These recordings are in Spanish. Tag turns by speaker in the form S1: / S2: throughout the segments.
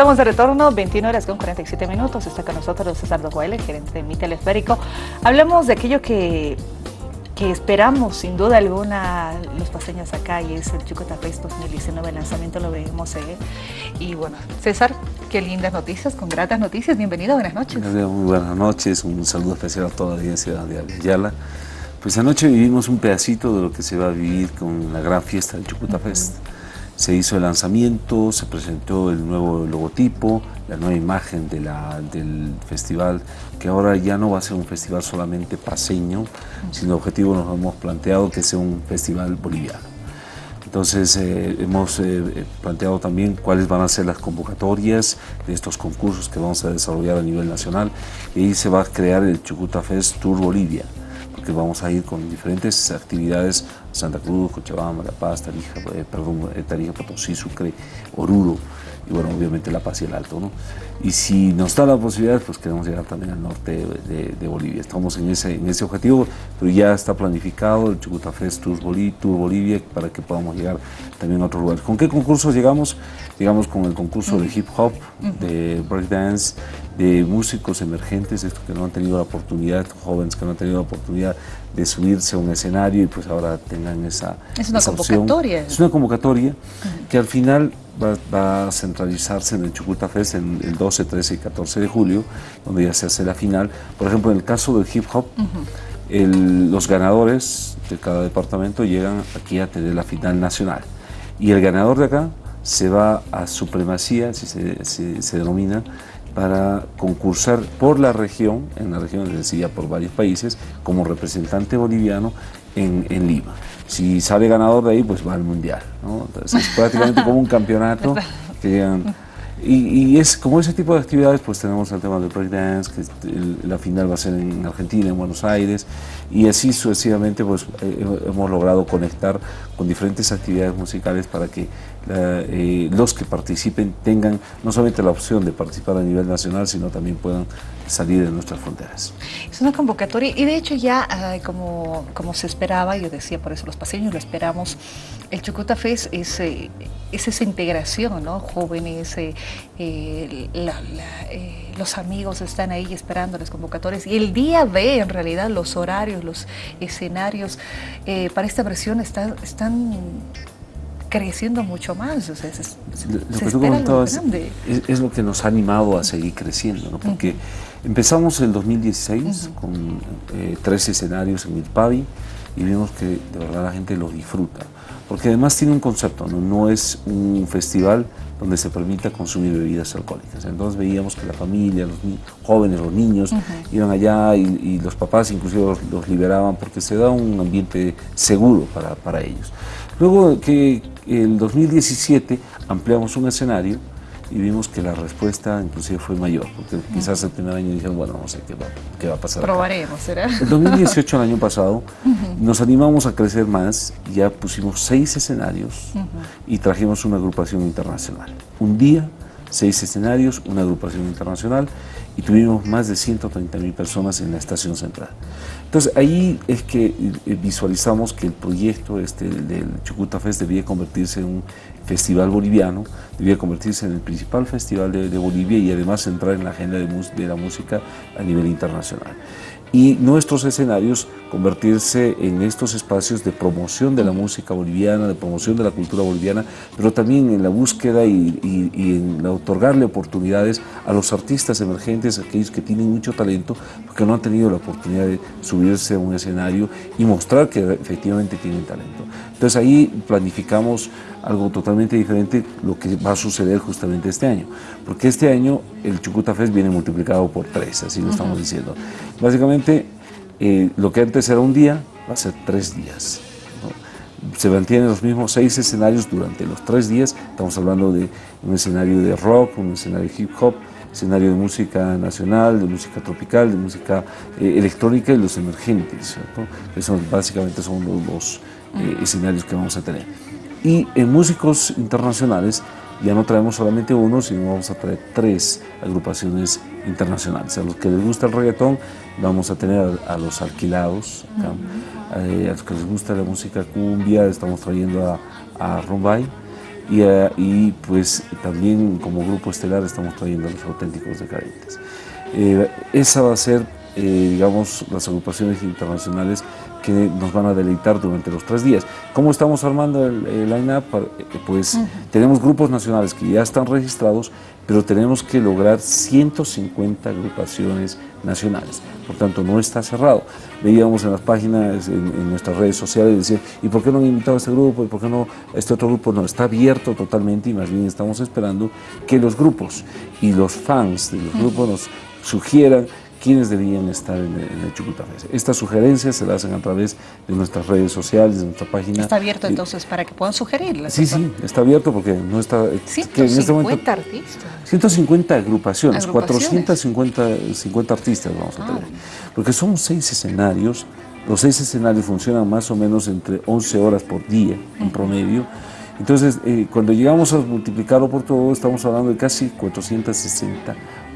S1: Estamos de retorno, 21 horas con 47 minutos. Está con nosotros César Dojuele, gerente de Mi Teleférico. Hablemos de aquello que, que esperamos, sin duda alguna, los paseños acá, y es el Chucota Fest 2019. El lanzamiento lo veremos seguir. Y bueno, César, qué lindas noticias, con gratas noticias. Bienvenido, buenas noches.
S2: Muy buenas noches, un saludo especial a toda la audiencia de Ayala. Pues anoche vivimos un pedacito de lo que se va a vivir con la gran fiesta del Chucuta Fest. Se hizo el lanzamiento, se presentó el nuevo logotipo, la nueva imagen de la, del festival, que ahora ya no va a ser un festival solamente paseño, sino el objetivo nos hemos planteado que sea un festival boliviano. Entonces eh, hemos eh, planteado también cuáles van a ser las convocatorias de estos concursos que vamos a desarrollar a nivel nacional y ahí se va a crear el Chucuta Fest Tour Bolivia porque vamos a ir con diferentes actividades, Santa Cruz, Cochabamba, La Paz, Tarija, eh, perdón, eh, Tarija, Potosí, Sucre, Oruro, y bueno, obviamente La Paz y el Alto, ¿no? Y si nos da la posibilidad, pues queremos llegar también al norte de, Bolivia. Estamos en ese, en ese objetivo, pero ya está planificado el Chucuta Fest Tour, Bolivia para que podamos llegar también a otros lugares. ¿Con qué concursos llegamos? Llegamos con el concurso de hip hop, de breakdance, de músicos emergentes, estos que no han tenido la oportunidad, jóvenes que no han tenido la oportunidad de subirse a un escenario y pues ahora tengan esa
S1: Es una convocatoria.
S2: Es una convocatoria que al final va, a centralizarse en el Chucuta Fest en el 12, 13 y 14 de julio, donde ya se hace la final. Por ejemplo, en el caso del hip hop, los ganadores de cada departamento llegan aquí a tener la final nacional. Y el ganador de acá se va a supremacía, si se, se denomina, para concursar por la región, en la región es decir, por varios países, como representante boliviano en, en, Lima. Si sale ganador de ahí, pues va al Mundial. ¿no? Entonces es prácticamente como un campeonato que y, es como ese tipo de actividades, pues tenemos el tema del breakdance, que la final va a ser en Argentina, en Buenos Aires, y así sucesivamente pues eh, hemos logrado conectar con diferentes actividades musicales para que eh, los que participen tengan no solamente la opción de participar a nivel nacional, sino también puedan salir de nuestras fronteras.
S1: Es una convocatoria y de hecho ya como, como se esperaba, yo decía por eso los paseños lo esperamos, el Chucuta Fest es, eh, es esa integración, ¿no? jóvenes, eh, los amigos están ahí esperando las convocatorias y el día B en realidad los horarios, los escenarios para esta versión están, están creciendo mucho más. O sea,
S2: lo que tú comentabas es, lo que nos ha animado a seguir creciendo, ¿no? porque empezamos en 2016 con eh, tres escenarios en Milpavi y vimos que de verdad la gente lo disfruta, porque además tiene un concepto, no, no es un festival donde se permita consumir bebidas alcohólicas. Entonces veíamos que la familia, los jóvenes, los niños, iban allá y, los papás inclusive los, los, liberaban porque se da un ambiente seguro para, para ellos. Luego que el 2017 ampliamos un escenario y vimos que la respuesta inclusive fue mayor, porque quizás el primer año dijeron, bueno, no sé qué va, qué va a pasar.
S1: Probaremos, ¿será?
S2: El 2018, el año pasado, nos animamos a crecer más, ya pusimos seis escenarios y trajimos una agrupación internacional. Un día, seis escenarios, una agrupación internacional y tuvimos más de 130 mil personas en la estación central. Entonces ahí es que eh, visualizamos que el proyecto este del Chucuta Fest debía convertirse en un festival boliviano, debía convertirse en el principal festival de, Bolivia y además entrar en la agenda de, de la música a nivel internacional y nuestros escenarios convertirse en estos espacios de promoción de la música boliviana, de promoción de la cultura boliviana, pero también en la búsqueda y, en otorgarle oportunidades a los artistas emergentes, aquellos que tienen mucho talento, porque no han tenido la oportunidad de subirse a un escenario y mostrar que efectivamente tienen talento. Entonces ahí planificamos algo totalmente diferente lo que va a suceder justamente este año, porque este año el Chucuta Fest viene multiplicado por tres, así lo estamos diciendo. Básicamente, eh, lo que antes era un día, va a ser tres días. Se mantienen los mismos seis escenarios durante los tres días, estamos hablando de un escenario de rock, un escenario de hip hop, escenario de música nacional, de música tropical, de música eh, electrónica y los emergentes, Esos básicamente son los, eh, escenarios que vamos a tener. Y en músicos internacionales ya no traemos solamente uno, sino vamos a traer tres agrupaciones internacionales. A los que les gusta el reggaetón, vamos a tener a, los alquilados, eh, a los que les gusta la música cumbia, estamos trayendo a, a Rumbay, y, eh, y, pues también como grupo estelar estamos trayendo a los auténticos decadentes. Eh, esa va a ser, digamos, las agrupaciones internacionales que nos van a deleitar durante los tres días. ¿Cómo estamos armando el, line-up? Pues tenemos grupos nacionales que ya están registrados, pero tenemos que lograr 150 agrupaciones nacionales. Por tanto, no está cerrado. Veíamos en las páginas, en, nuestras redes sociales, decían, ¿y por qué no han invitado a este grupo? ¿Y por qué no este otro grupo? No, está abierto totalmente y más bien estamos esperando que los grupos y los fans de los grupos nos sugieran quiénes deberían estar en, el Chucuta Estas sugerencias se las hacen a través de nuestras redes sociales, de nuestra página.
S1: Está abierto entonces para que puedan sugerirlas.
S2: Sí, sí, está abierto porque no está...
S1: 150 este artistas.
S2: 150 agrupaciones, 450 50 artistas vamos a tener. Ah. Porque son seis escenarios, los seis escenarios funcionan más o menos entre 11 horas por día en promedio. Entonces, eh, cuando llegamos a multiplicarlo por todo, estamos hablando de casi 460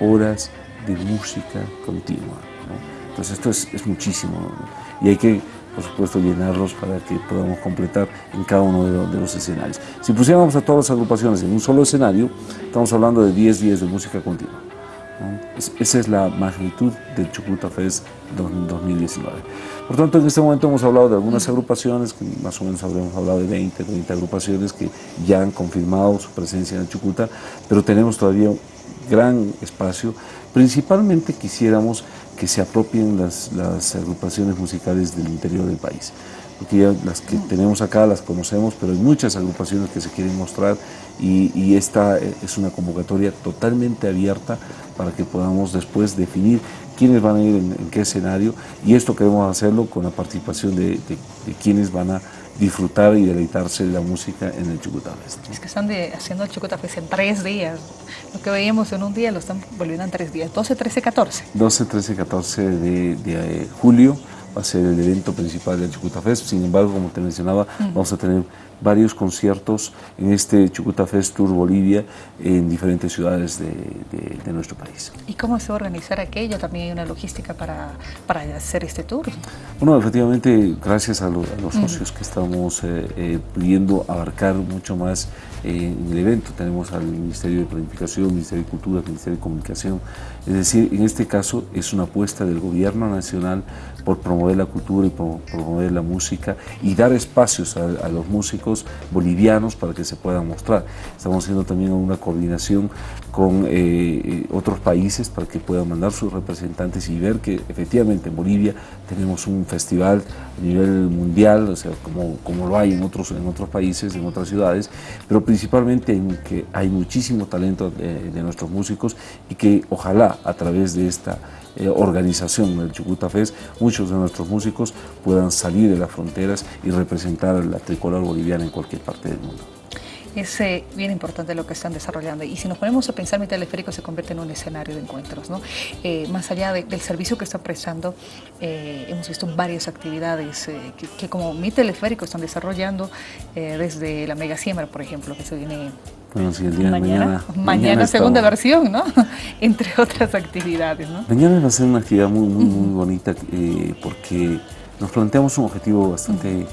S2: horas de música continua. Entonces esto es, muchísimo y hay que, por supuesto, llenarlos para que podamos completar en cada uno de los, escenarios. Si pusiéramos a todas las agrupaciones en un solo escenario, estamos hablando de 10 días de música continua. esa es la magnitud del Chucuta Fest 2019. Por tanto, en este momento hemos hablado de algunas agrupaciones, que más o menos habremos hablado de 20, 30 agrupaciones que ya han confirmado su presencia en el Chucuta, pero tenemos todavía gran espacio. Principalmente quisiéramos que se apropien las, agrupaciones musicales del interior del país porque ya las que tenemos acá las conocemos, pero hay muchas agrupaciones que se quieren mostrar y, esta es una convocatoria totalmente abierta para que podamos después definir quiénes van a ir en, qué escenario y esto queremos hacerlo con la participación de, de, de quienes van a disfrutar y deleitarse de la música en el Chucuta
S1: Es que están haciendo el Chucuta en tres días. Lo que veíamos en un día lo están volviendo en tres días. 12, 13, 14.
S2: 12, 13, 14 de, de eh, julio va a ser el evento principal del Chucuta Fest. Sin embargo, como te mencionaba, vamos a tener varios conciertos en este Chucuta Fest Tour Bolivia en diferentes ciudades de, nuestro país.
S1: ¿Y cómo se va a organizar aquello? ¿También hay una logística para, para hacer este tour?
S2: Bueno, efectivamente, gracias a, los socios que estamos eh, eh, pudiendo abarcar mucho más eh, en el evento. Tenemos al Ministerio de Planificación, Ministerio de Cultura, Ministerio de Comunicación. Es decir, en este caso es una apuesta del gobierno nacional por promover la cultura y por promover la música y dar espacios a los músicos bolivianos para que se puedan mostrar. Estamos haciendo también una coordinación con eh, eh, otros países para que puedan mandar sus representantes y ver que efectivamente en Bolivia tenemos un festival a nivel mundial, o sea, como, como lo hay en otros, en otros países, en otras ciudades, pero principalmente en que hay muchísimo talento de, de nuestros músicos y que ojalá a través de esta eh, organización del Chucuta Fest, muchos de nuestros músicos puedan salir de las fronteras y representar la tricolor boliviana en cualquier parte del mundo.
S1: Es eh, bien importante lo que están desarrollando y si nos ponemos a pensar, mi teleférico se convierte en un escenario de encuentros. ¿no? Eh, más allá del servicio que está prestando, hemos visto varias actividades que, como mi teleférico están desarrollando desde la mega siembra, por ejemplo, que se viene
S2: bueno, mañana,
S1: de mañana. Mañana, segunda versión, ¿no? Entre otras actividades, ¿no?
S2: Mañana va a ser una actividad muy, muy, muy bonita eh, porque nos planteamos un objetivo bastante,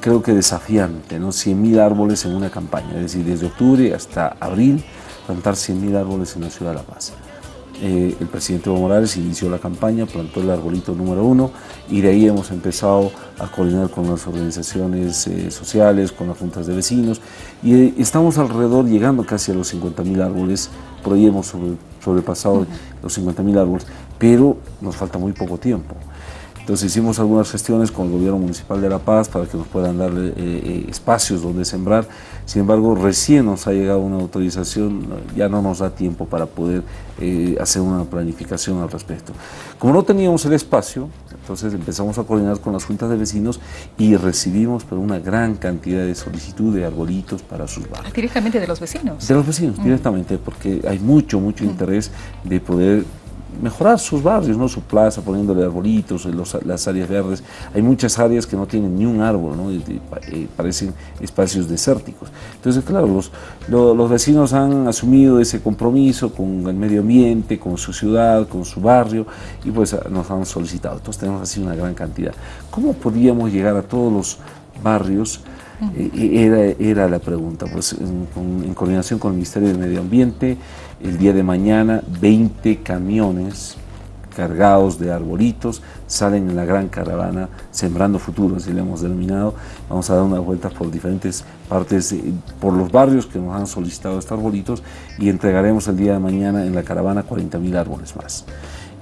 S2: creo que desafiante, ¿no? 100.000 árboles en una campaña, es decir, desde octubre hasta abril, plantar 100.000 árboles en la ciudad de La Paz. Eh, el presidente Evo Morales inició la campaña, plantó el arbolito número uno y de ahí hemos empezado a coordinar con las organizaciones eh, sociales, con las juntas de vecinos y eh, estamos alrededor llegando casi a los 50 mil árboles, por ahí hemos sobrepasado los 50 mil árboles, pero nos falta muy poco tiempo. Entonces hicimos algunas gestiones con el gobierno municipal de La Paz para que nos puedan dar eh, eh, espacios donde sembrar. Sin embargo, recién nos ha llegado una autorización, ya no nos da tiempo para poder eh, hacer una planificación al respecto. Como no teníamos el espacio, entonces empezamos a coordinar con las juntas de vecinos y recibimos pero una gran cantidad de solicitud de arbolitos para sus barrios.
S1: ¿Directamente de los vecinos?
S2: De los vecinos, mm. directamente, porque hay mucho, mucho mm. interés de poder mejorar sus barrios, ¿no? su plaza, poniéndole arbolitos, las áreas verdes. Hay muchas áreas que no tienen ni un árbol, ¿no? parecen espacios desérticos. Entonces, claro, los, los, vecinos han asumido ese compromiso con el medio ambiente, con su ciudad, con su barrio, y pues nos han solicitado. Entonces tenemos así una gran cantidad. ¿Cómo podríamos llegar a todos los barrios era, era, la pregunta, pues en, en coordinación con el Ministerio de Medio Ambiente, el día de mañana 20 camiones cargados de arbolitos, salen en la gran caravana Sembrando Futuro, así le hemos denominado. Vamos a dar unas vueltas por diferentes partes, por los barrios que nos han solicitado estos arbolitos y entregaremos el día de mañana en la caravana 40 mil árboles más.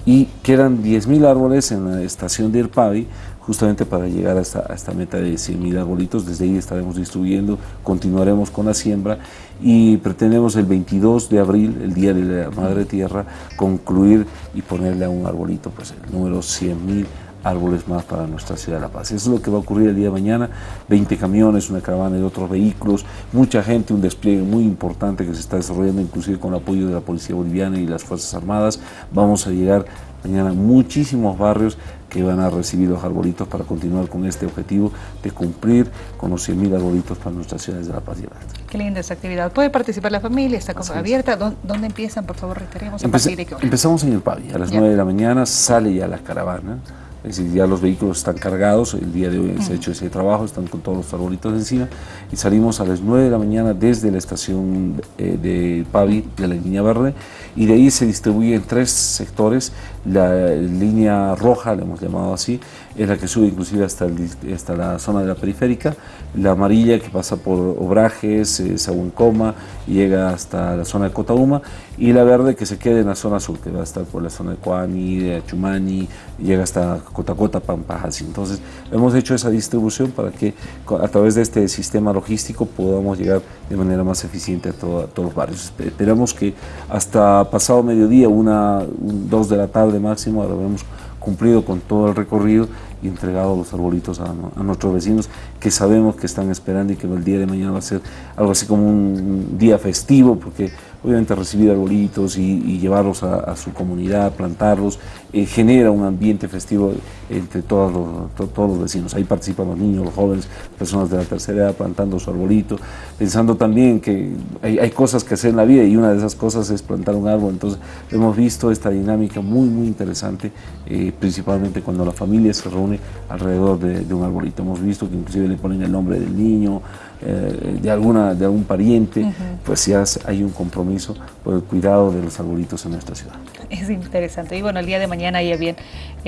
S2: Y quedan 10 mil árboles en la estación de Irpavi, justamente para llegar a esta, meta de 100.000 arbolitos. Desde ahí estaremos distribuyendo, continuaremos con la siembra y pretendemos el 22 de abril, el Día de la Madre Tierra, concluir y ponerle a un arbolito pues, el número 100.000 árboles más para nuestra ciudad de La Paz. Eso es lo que va a ocurrir el día de mañana, 20 camiones, una caravana de otros vehículos, mucha gente, un despliegue muy importante que se está desarrollando inclusive con el apoyo de la Policía Boliviana y las Fuerzas Armadas. Vamos a llegar mañana muchísimos barrios que van a recibir los arbolitos para continuar con este objetivo de cumplir con los 100.000 arbolitos para nuestras ciudades de La Paz y
S1: Qué linda esa actividad. ¿Puede participar la familia? ¿Está abierta? ¿Dónde, empiezan? Por favor, reiteremos a partir de qué hora.
S2: Empezamos en el Pavi. A las 9 de la mañana sale ya la caravana. Es decir, ya los vehículos están cargados, el día de hoy se ha hecho ese trabajo, están con todos los arbolitos encima y salimos a las 9 de la mañana desde la estación eh, de Pavi, de la línea verde, y de ahí se distribuye en tres sectores, la línea roja, le hemos llamado así, es la que sube inclusive hasta, hasta la zona de la periférica, la amarilla que pasa por Obrajes, eh, Sabuncoma, llega hasta la zona de Cotauma, y la verde que se queda en la zona sur, que va a estar por la zona de Coani, de Achumani, llega hasta Cotacota, Pampajas. Entonces hemos hecho esa distribución para que a través de este sistema logístico podamos llegar de manera más eficiente a, todos los barrios. Esperamos que hasta pasado mediodía, una, dos de la tarde máximo, habremos cumplido con todo el recorrido y entregado los arbolitos a, nuestros vecinos que sabemos que están esperando y que el día de mañana va a ser algo así como un día festivo porque obviamente recibir arbolitos y, llevarlos a, su comunidad, plantarlos, eh, genera un ambiente festivo entre todos los, todos los vecinos. Ahí participan los niños, los jóvenes, personas de la tercera edad plantando su arbolito, pensando también que hay, cosas que hacer en la vida y una de esas cosas es plantar un árbol. Entonces hemos visto esta dinámica muy, muy interesante, eh, principalmente cuando la familia se reúne alrededor de, de un arbolito. Hemos visto que inclusive le ponen el nombre del niño, eh, de, alguna, de algún pariente, pues ya hay un compromiso por el cuidado de los arbolitos en nuestra ciudad.
S1: Es interesante. Y bueno, el día de mañana ya bien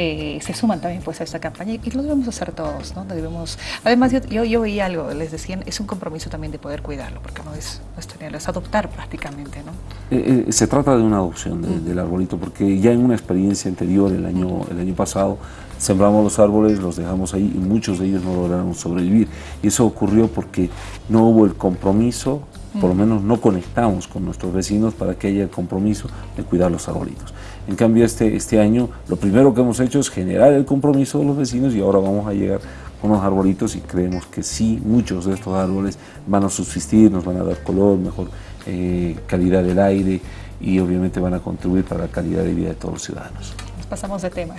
S1: eh, se suman también pues a esta campaña y lo debemos hacer todos, ¿no? Debemos, además yo, yo, veía algo, les decían, es un compromiso también de poder cuidarlo, porque no es, no es tenerlo, es adoptar prácticamente, ¿no?
S2: Eh, se trata de una adopción del arbolito, porque ya en una experiencia anterior, el año, el año pasado, sembramos los árboles, los dejamos ahí y muchos de ellos no lograron sobrevivir. Y eso ocurrió porque no hubo el compromiso, por lo menos no conectamos con nuestros vecinos para que haya el compromiso de cuidar los arbolitos. En cambio, este, este año lo primero que hemos hecho es generar el compromiso de los vecinos y ahora vamos a llegar con los arbolitos y creemos que sí, muchos de estos árboles van a subsistir, nos van a dar color, mejor eh, calidad del aire y obviamente van a contribuir para la calidad de vida de todos los ciudadanos.
S1: Pasamos de tema,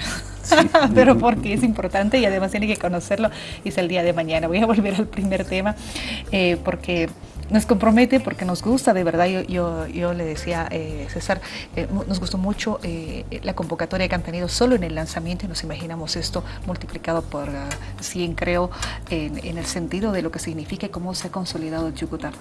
S1: pero porque es importante y además tiene que conocerlo y es el día de mañana. Voy a volver al primer tema eh, porque nos compromete porque nos gusta, de verdad, yo, yo, yo le decía, eh, César, eh, nos gustó mucho eh, la convocatoria que han tenido solo en el lanzamiento y nos imaginamos esto multiplicado por 100, creo, en, el sentido de lo que significa y cómo se ha consolidado el Yucután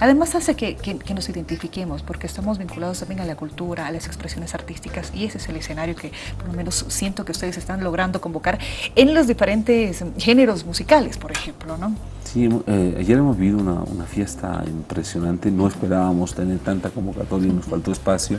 S1: Además hace que, que, nos identifiquemos porque estamos vinculados también a la cultura, a las expresiones artísticas y ese es el escenario que por lo menos siento que ustedes están logrando convocar en los diferentes géneros musicales, por ejemplo, ¿no?
S2: Sí, ayer hemos vivido una, una fiesta impresionante, no esperábamos tener tanta convocatoria, nos faltó espacio.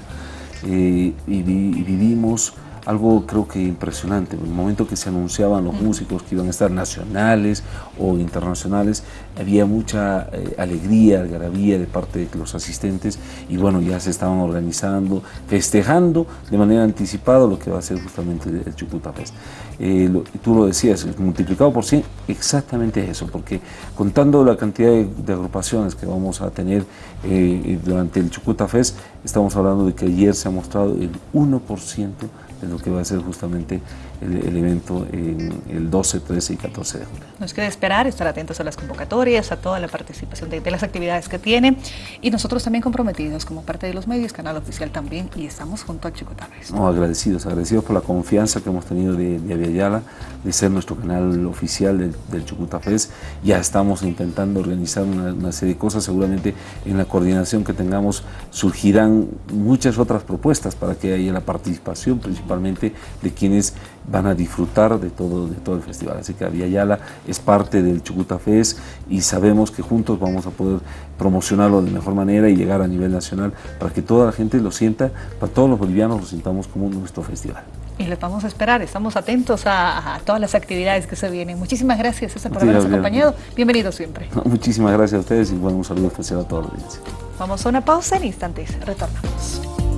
S2: Eh, y, vivimos algo creo que impresionante. En el momento que se anunciaban los músicos que iban a estar nacionales o internacionales, había mucha eh, alegría, algarabía de parte de los asistentes y bueno, ya se estaban organizando, festejando de manera anticipada lo que va a ser justamente el Chucuta Fest. Eh, tú lo decías, multiplicado por 100, exactamente eso, porque contando la cantidad de, agrupaciones que vamos a tener eh, durante el Chucuta Fest, estamos hablando de que ayer se ha mostrado el 1% de lo que va a ser justamente el, evento en el 12, 13 y 14 de julio.
S1: Nos queda esperar, estar atentos a las convocatorias, a toda la participación de, las actividades que tiene. Y nosotros también comprometidos como parte de los medios, canal oficial también y estamos junto a Chucuta
S2: No, agradecidos, agradecidos por la confianza que hemos tenido de, de Aviala, de ser nuestro canal oficial del, del Ya estamos intentando organizar una, una serie de cosas, seguramente en la coordinación que tengamos surgirán muchas otras propuestas para que haya la participación principalmente de quienes van a disfrutar de todo, de todo el festival. Así que Yala es parte del Chucuta Fest y sabemos que juntos vamos a poder promocionarlo de mejor manera y llegar a nivel nacional para que toda la gente lo sienta, para todos los bolivianos lo sintamos como nuestro festival.
S1: Y les vamos a esperar, estamos atentos a, todas las actividades que se vienen. Muchísimas gracias César por habernos acompañado. Bienvenido siempre.
S2: muchísimas gracias a ustedes y bueno, un saludo especial a todos los
S1: Vamos a una pausa en instantes, retornamos.